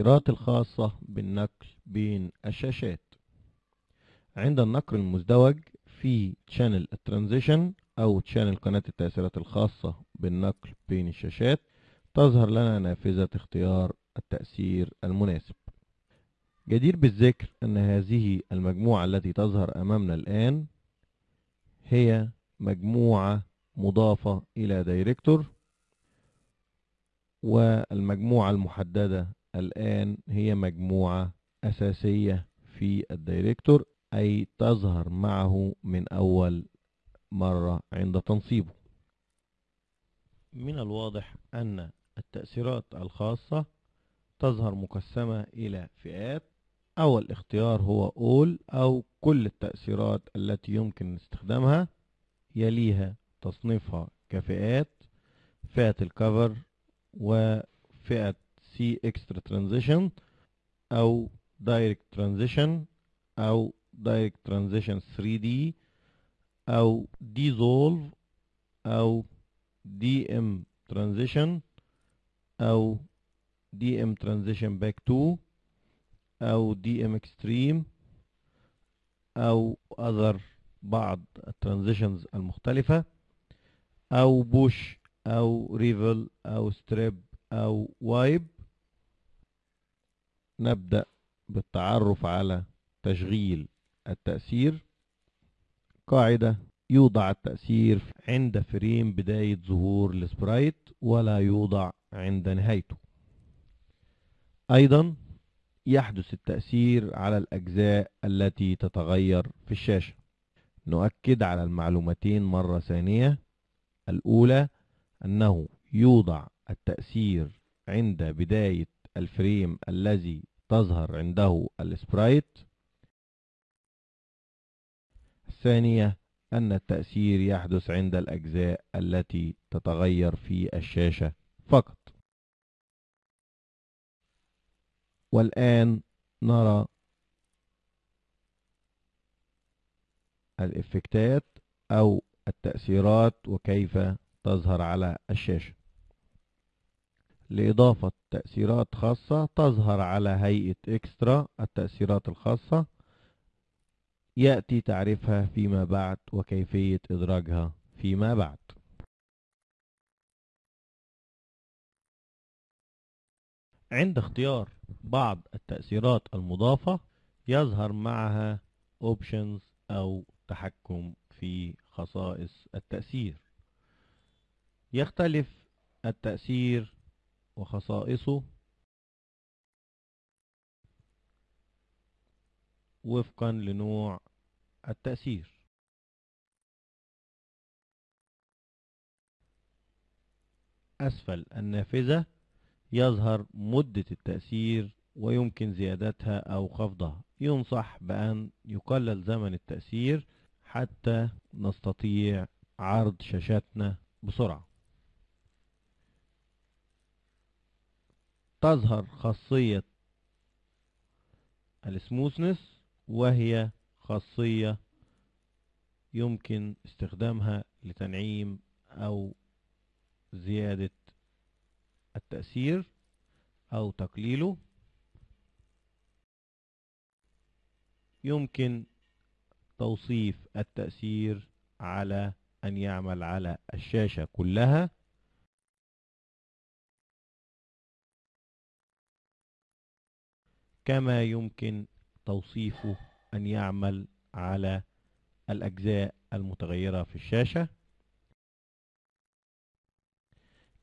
التأثيرات الخاصة بالنقل بين الشاشات. عند النقل المزدوج في channel transition أو channel قناة التأثيرات الخاصة بالنقل بين الشاشات تظهر لنا نافذة اختيار التأثير المناسب. جدير بالذكر أن هذه المجموعة التي تظهر أمامنا الآن هي مجموعة مضافة إلى دايركتور والمجموعة المحددة الآن هي مجموعة أساسية في الدايركتور أي تظهر معه من أول مرة عند تنصيبه. من الواضح أن التأثيرات الخاصة تظهر مقسمة إلى فئات أول اختيار هو All أو كل التأثيرات التي يمكن استخدامها يليها تصنيفها كفئات فئة الكفر وفئة C Extra Transition أو Direct Transition أو Direct Transition 3D أو Dissolve أو DM Transition أو DM Transition Back to أو DM Extreme أو other بعض ال transitions المختلفة أو push أو reveal أو strip أو wipe نبدأ بالتعرف على تشغيل التأثير. قاعدة يوضع التأثير عند frame بداية ظهور ال sprite ولا يوضع عند نهايته. أيضا يحدث التأثير على الأجزاء التي تتغير في الشاشة. نؤكد على المعلومتين مرة ثانية. الأولى أنه يوضع التأثير عند بداية ال frame الذي تظهر عنده ال sprite. الثانية أن التأثير يحدث عند الأجزاء التي تتغير في الشاشة فقط. والآن نرى الإفكتات أو التأثيرات وكيف تظهر على الشاشة. لإضافة تأثيرات خاصة تظهر على هيئة إكسترا التأثيرات الخاصة. يأتي تعريفها فيما بعد وكيفية إدراجها فيما بعد. عند اختيار بعض التأثيرات المضافة يظهر معها options أو تحكم في خصائص التأثير. يختلف التأثير وخصائصه وفقا لنوع التأثير. أسفل النافذة يظهر مدة التأثير ويمكن زيادتها أو خفضها. ينصح بأن يقلل زمن التأثير حتى نستطيع عرض شاشاتنا بسرعة. تظهر خاصية السموثنس وهي خاصية يمكن استخدامها لتنعيم أو زيادة التأثير أو تقليله. يمكن توصيف التأثير على أن يعمل على الشاشة كلها. كما يمكن توصيفه أن يعمل على الأجزاء المتغيرة في الشاشة.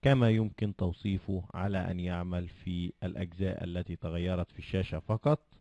كما يمكن توصيفه على أن يعمل في الأجزاء التي تغيرت في الشاشة فقط.